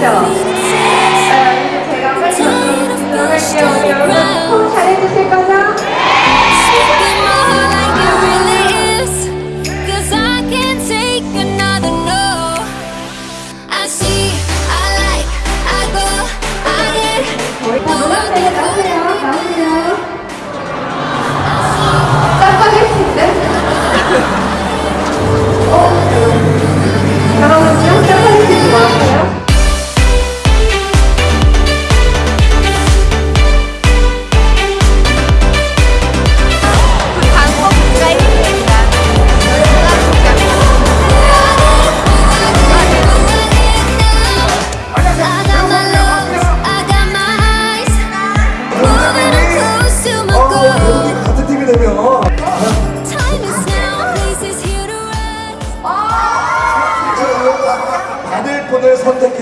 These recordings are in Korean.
对了。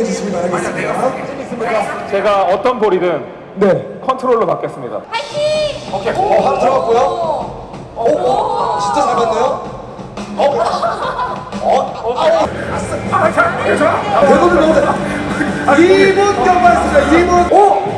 주시기 바라겠습니다. 제가 어떤 볼이든 네. 컨트롤로 받겠습니다. 파이팅! 오케이. 오, 하나 들어갔고요. 오, 오, 오, 진짜 잘 봤네요. 어? 어? 아싸! 아, 잘! 대본을 넣어 2분 경과했습니다. 2분! 오!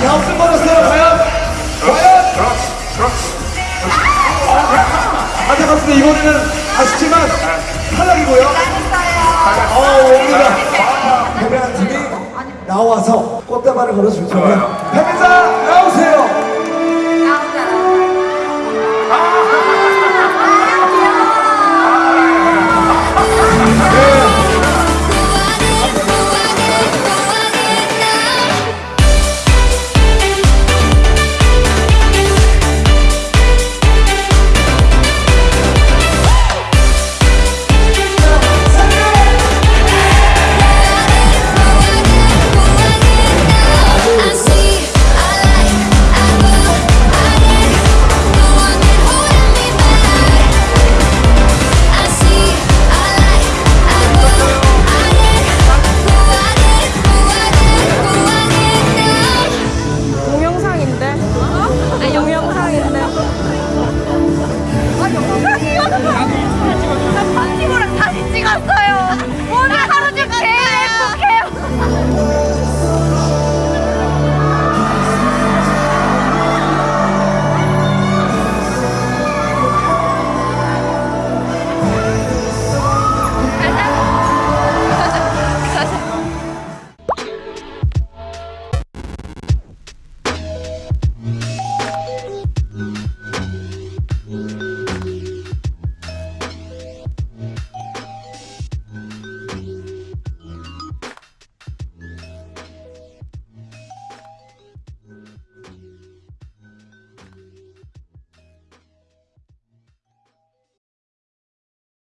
갸우승 받았어요. 과연? 과연? 안타깝습니다. 이번에는 아쉽지만 탈락이고요. 어, 옵니다. 패배한 팀이 나와서 꽃다발을 걸어줄 거예요.